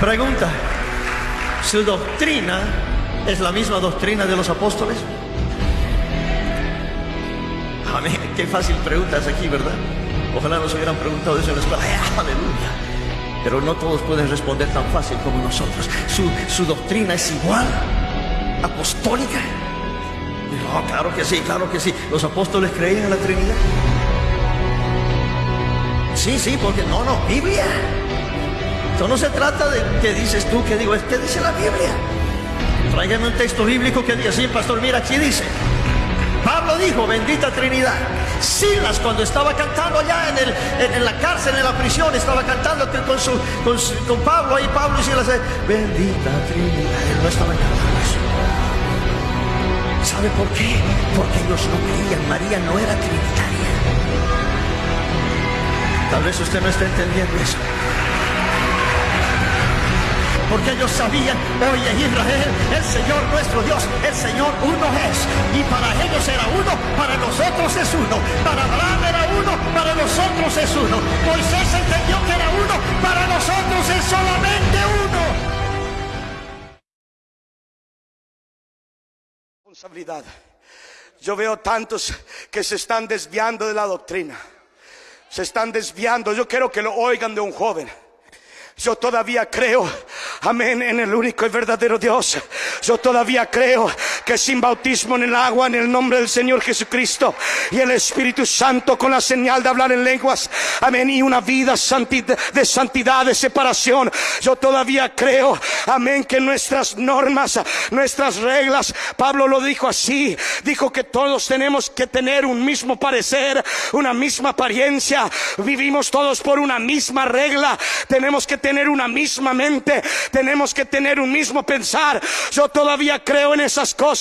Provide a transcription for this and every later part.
Pregunta, ¿su doctrina es la misma doctrina de los apóstoles? Amén, qué fácil preguntas aquí, ¿verdad? Ojalá nos hubieran preguntado eso en la escuela. aleluya. Pero no todos pueden responder tan fácil como nosotros. ¿Su, doctrina es igual? ¿Apostólica? No, claro que sí, claro que sí. ¿Los apóstoles creían en la Trinidad? Sí, sí, porque no, no, Biblia. Esto no se trata de qué dices tú, qué digo, es que dice la Biblia. Tráigame un texto bíblico que diga, sí, pastor, mira, aquí dice. Pablo dijo, bendita Trinidad. Silas cuando estaba cantando allá en, la cárcel, en la prisión, estaba cantando con, Pablo ahí, Pablo y Silas, bendita Trinidad. Él no estaba cantando eso. ¿Sabe por qué? Porque ellos no creían, María no era trinitaria. Tal vez usted no está entendiendo eso porque ellos sabían, oye Israel, el Señor nuestro Dios, el Señor uno es, y para ellos era uno, para nosotros es uno, para Abraham era uno, para nosotros es uno, Moisés entendió que era uno, para nosotros es solamente uno. Responsabilidad. Yo veo tantos que se están desviando de la doctrina. Se están desviando. Yo quiero que lo oigan de un joven. Yo todavía creo, amén, en el único y verdadero Dios. Yo todavía creo que sin bautismo en el agua, en el nombre del Señor Jesucristo y el Espíritu Santo con la señal de hablar en lenguas, amén, y una vida de santidad, de separación. Yo todavía creo, amén, que nuestras normas, nuestras reglas, Pablo lo dijo así, dijo que todos tenemos que tener un mismo parecer, una misma apariencia, vivimos todos por una misma regla, tenemos que tener una misma mente, tenemos que tener un mismo pensar. Yo todavía creo en esas cosas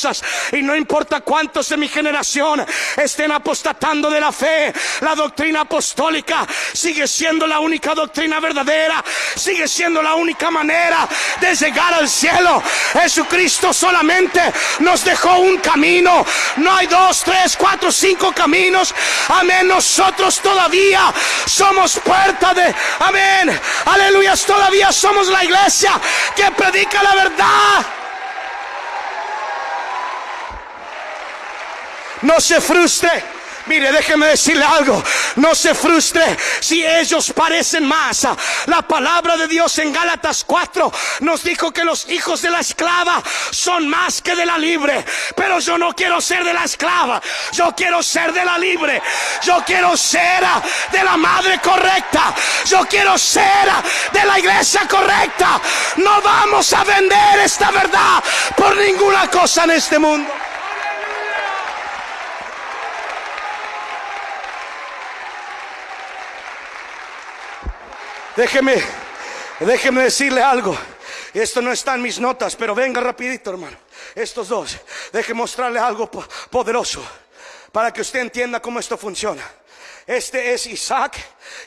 y no importa cuántos de mi generación estén apostatando de la fe, la doctrina apostólica sigue siendo la única doctrina verdadera, sigue siendo la única manera de llegar al cielo. Jesucristo solamente nos dejó un camino, no hay dos, tres, cuatro, cinco caminos. Amén, nosotros todavía somos puerta de, amén, aleluya todavía somos la iglesia que predica la verdad. No se frustre. Mire, déjeme decirle algo. No se frustre si ellos parecen más. La palabra de Dios en Gálatas 4 nos dijo que los hijos de la esclava son más que de la libre. Pero yo no quiero ser de la esclava. Yo quiero ser de la libre. Yo quiero ser de la madre correcta. Yo quiero ser de la iglesia correcta. No vamos a vender esta verdad por ninguna cosa en este mundo. Déjeme, déjeme decirle algo. Esto no está en mis notas, pero venga rapidito, hermano. Estos dos, déjeme mostrarle algo poderoso para que usted entienda cómo esto funciona. Este es Isaac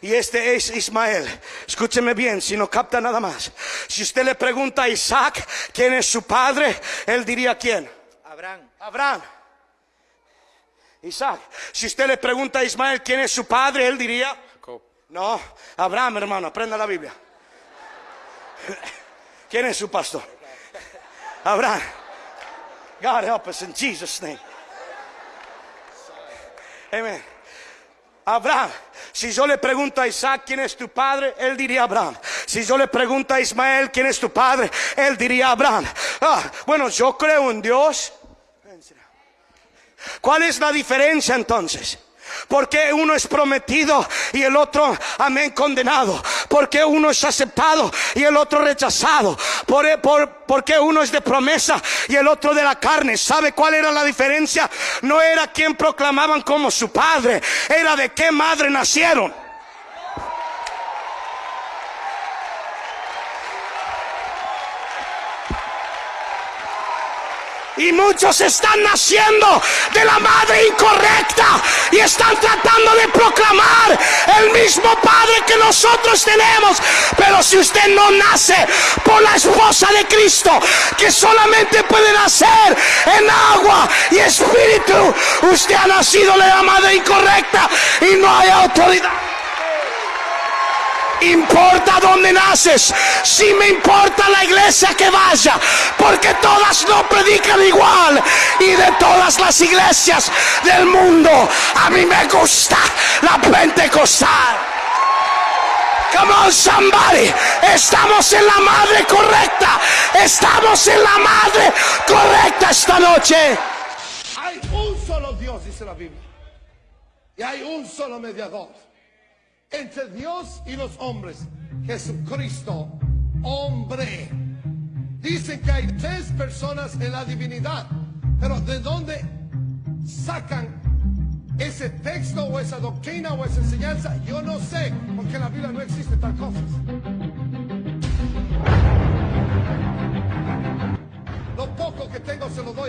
y este es Ismael. Escúcheme bien, si no capta nada más. Si usted le pregunta a Isaac quién es su padre, él diría quién. Abraham. Abraham. Isaac. Si usted le pregunta a Ismael quién es su padre, él diría. No, Abraham, hermano, aprenda la Biblia. ¿Quién es su pastor? Abraham. God help us in Jesus' name. Amen. Abraham. Si yo le pregunto a Isaac quién es tu padre, él diría Abraham. Si yo le pregunto a Ismael quién es tu padre, él diría Abraham. Ah, bueno, yo creo en Dios. ¿Cuál es la diferencia entonces? Porque uno es prometido y el otro, amén, condenado. Porque uno es aceptado y el otro rechazado. Por, por, porque uno es de promesa y el otro de la carne. ¿Sabe cuál era la diferencia? No era quien proclamaban como su padre, era de qué madre nacieron. Y muchos están naciendo de la madre incorrecta y están tratando de proclamar el mismo Padre que nosotros tenemos. Pero si usted no nace por la esposa de Cristo, que solamente puede nacer en agua y espíritu, usted ha nacido de la madre incorrecta y no hay autoridad. Importa dónde naces, si me importa la iglesia que vaya, porque todas no predican igual y de todas las iglesias del mundo, a mí me gusta la pentecostal. Come on, somebody. Estamos en la madre correcta. Estamos en la madre correcta esta noche. Hay un solo Dios, dice la Biblia. Y hay un solo mediador. Entre Dios y los hombres. Jesucristo, hombre. Dicen que hay tres personas en la divinidad. Pero ¿de dónde sacan ese texto o esa doctrina o esa enseñanza? Yo no sé. Porque en la Biblia no existe tal cosa.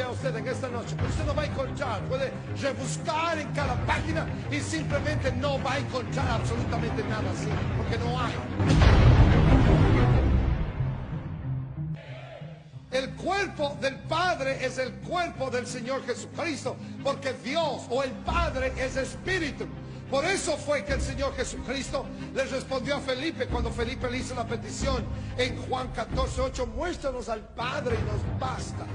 A usted en esta noche, pero usted no va a encontrar, puede rebuscar en cada página y simplemente no va a encontrar absolutamente nada así, porque no hay. El cuerpo del Padre es el cuerpo del Señor Jesucristo, porque Dios o el Padre es espíritu. Por eso fue que el Señor Jesucristo le respondió a Felipe cuando Felipe le hizo la petición en Juan 14, 8, muéstranos al Padre y nos basta.